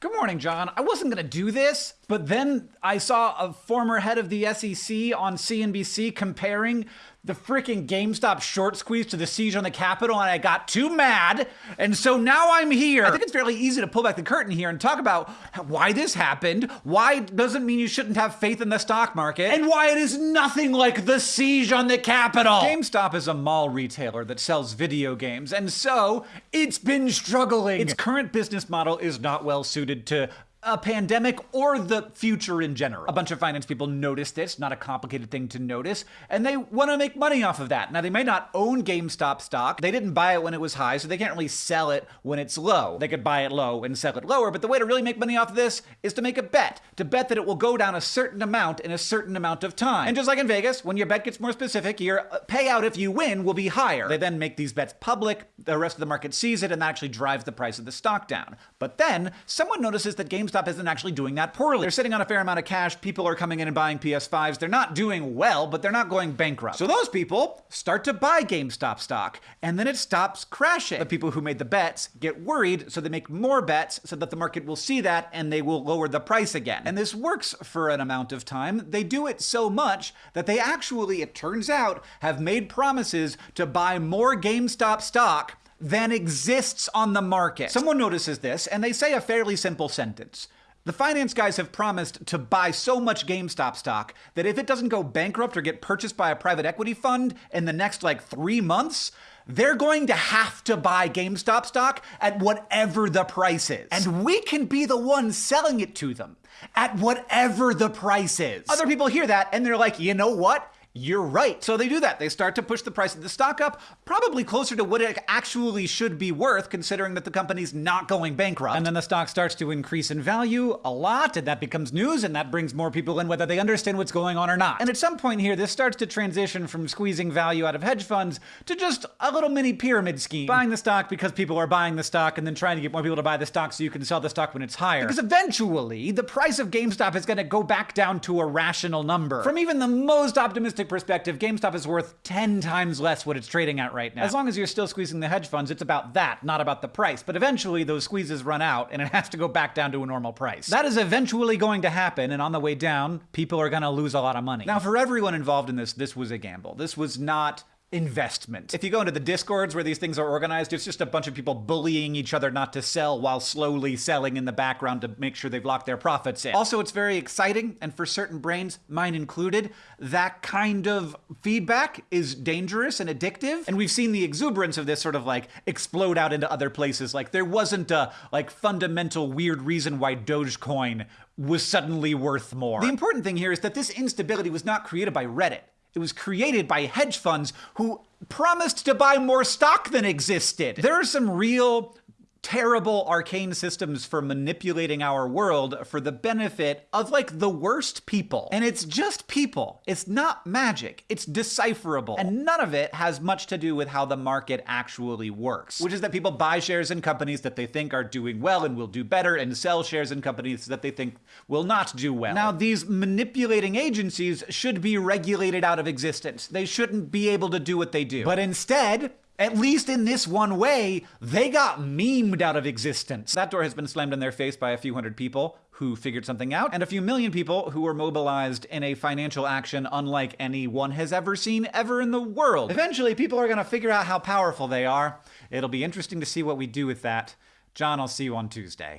Good morning, John. I wasn't going to do this, but then I saw a former head of the SEC on CNBC comparing the freaking GameStop short squeeze to the siege on the Capitol, and I got too mad. And so now I'm here. I think it's fairly easy to pull back the curtain here and talk about why this happened, why it doesn't mean you shouldn't have faith in the stock market, and why it is nothing like the siege on the Capitol. GameStop is a mall retailer that sells video games, and so it's been struggling. Its current business model is not well suited to a pandemic or the future in general. A bunch of finance people noticed this, not a complicated thing to notice, and they want to make money off of that. Now, they may not own GameStop stock. They didn't buy it when it was high, so they can't really sell it when it's low. They could buy it low and sell it lower, but the way to really make money off of this is to make a bet, to bet that it will go down a certain amount in a certain amount of time. And just like in Vegas, when your bet gets more specific, your uh, payout if you win will be higher. They then make these bets public, the rest of the market sees it, and that actually drives the price of the stock down. But then, someone notices that GameStop GameStop isn't actually doing that poorly. They're sitting on a fair amount of cash. People are coming in and buying PS5s. They're not doing well, but they're not going bankrupt. So those people start to buy GameStop stock, and then it stops crashing. The people who made the bets get worried, so they make more bets so that the market will see that and they will lower the price again. And this works for an amount of time. They do it so much that they actually, it turns out, have made promises to buy more GameStop stock than exists on the market. Someone notices this and they say a fairly simple sentence. The finance guys have promised to buy so much GameStop stock that if it doesn't go bankrupt or get purchased by a private equity fund in the next like three months, they're going to have to buy GameStop stock at whatever the price is. And we can be the ones selling it to them at whatever the price is. Other people hear that and they're like, you know what? You're right. So they do that. They start to push the price of the stock up, probably closer to what it actually should be worth, considering that the company's not going bankrupt. And then the stock starts to increase in value a lot, and that becomes news, and that brings more people in, whether they understand what's going on or not. And at some point here, this starts to transition from squeezing value out of hedge funds to just a little mini pyramid scheme. Buying the stock because people are buying the stock, and then trying to get more people to buy the stock so you can sell the stock when it's higher. Because eventually, the price of GameStop is going to go back down to a rational number. From even the most optimistic perspective, GameStop is worth 10 times less what it's trading at right now. As long as you're still squeezing the hedge funds, it's about that, not about the price. But eventually, those squeezes run out and it has to go back down to a normal price. That is eventually going to happen, and on the way down, people are going to lose a lot of money. Now, for everyone involved in this, this was a gamble. This was not investment. If you go into the discords where these things are organized, it's just a bunch of people bullying each other not to sell while slowly selling in the background to make sure they've locked their profits in. Also, it's very exciting, and for certain brains, mine included, that kind of feedback is dangerous and addictive. And we've seen the exuberance of this sort of like explode out into other places. Like there wasn't a like fundamental weird reason why Dogecoin was suddenly worth more. The important thing here is that this instability was not created by Reddit. It was created by hedge funds who promised to buy more stock than existed. There are some real terrible arcane systems for manipulating our world for the benefit of like the worst people. And it's just people. It's not magic. It's decipherable. And none of it has much to do with how the market actually works, which is that people buy shares in companies that they think are doing well and will do better and sell shares in companies that they think will not do well. Now, these manipulating agencies should be regulated out of existence. They shouldn't be able to do what they do. But instead, at least in this one way, they got memed out of existence. That door has been slammed in their face by a few hundred people who figured something out, and a few million people who were mobilized in a financial action unlike any one has ever seen ever in the world. Eventually, people are gonna figure out how powerful they are. It'll be interesting to see what we do with that. John, I'll see you on Tuesday.